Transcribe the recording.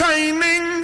entertaining.